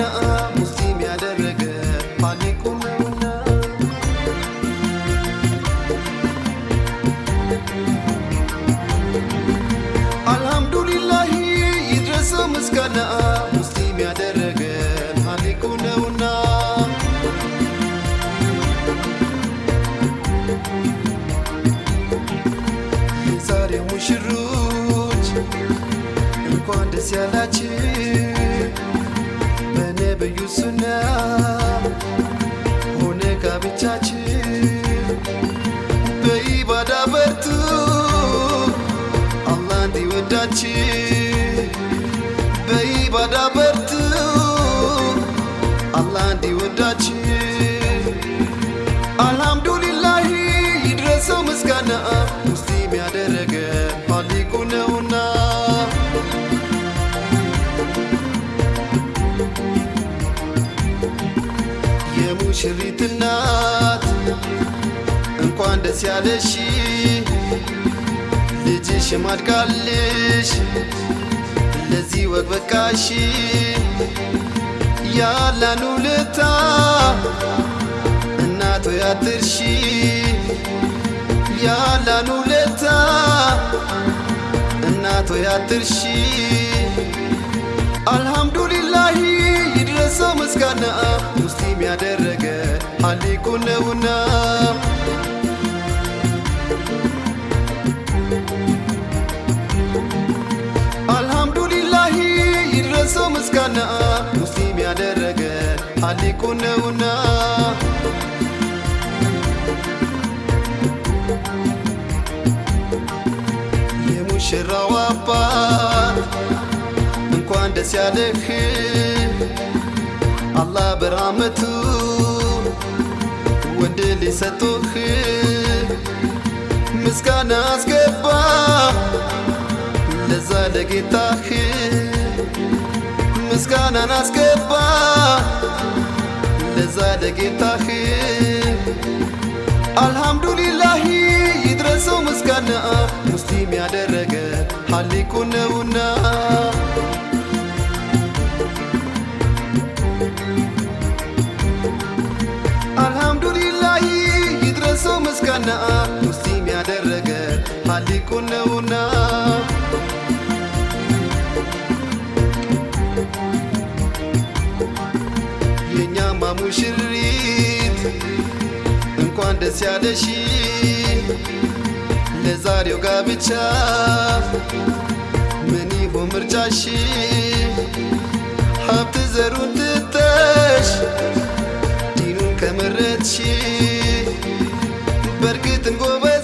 ነውና ሙስሊም ያደረገ ፋኒቁም ነውና። አልሐምዱሊላህ ይድረሰው ምስጋና ሙስሊም ያደረገ ፋኒቁ ነውና። የዛሬው ሙሽሮች እንኳን ደስ ያላችሁ። በኢባዳ በርቱ አላህ እንዲወዳችሁ በኢባዳ በርቱ አላህ እንዲወዳችሁ አልሐምዱሊላህ ይድረሰው ምስጋና ሙስሊም ያደረገ ፋሊቁ ነውና። የሙሽሪት እናት እንኳን ደስ ያለሽ ልጅሽ ማድጋልሽ ለዚህ ወግ በቃሽ። ያላን ውለታ እናቶ ያትርሺ ያላን ውለታ እናቶ ያትርሺ አልሐምዱሊላህ ይድረሰው ምስጋና ሙስሊም ያደረገ ሀሊቁ ነውና ምስጋና ሙስሊም ያደረገ ሀሊቁ ነውና። የሙሽራው አባት እንኳን ደስ ያለህ። አላህ በራመቱ ወንድ ሊሰጡህ። ምስጋና አስገባ ለዛ ለጌታህ ምስጋናን አስገባ። ለዛ ለጌታህ አልሐምዱሊላህ ይድረሰው ምስጋና ሙስሊም ያደረገ ሀሊቁ ነውና። አልሐምዱሊላህ ይድረሰው ምስጋና ሙስሊም ያደረገ ሀሊቁ ነውና ሙሽሪት እንኳን ደስ ያለሽ ለዛሬው ጋብቻ ምን ይሁን ምርጫሽ ሀብት ዘሩን ትተሽ ዲኑን ከመረጥሽ። በእርግጥም ጎበዝ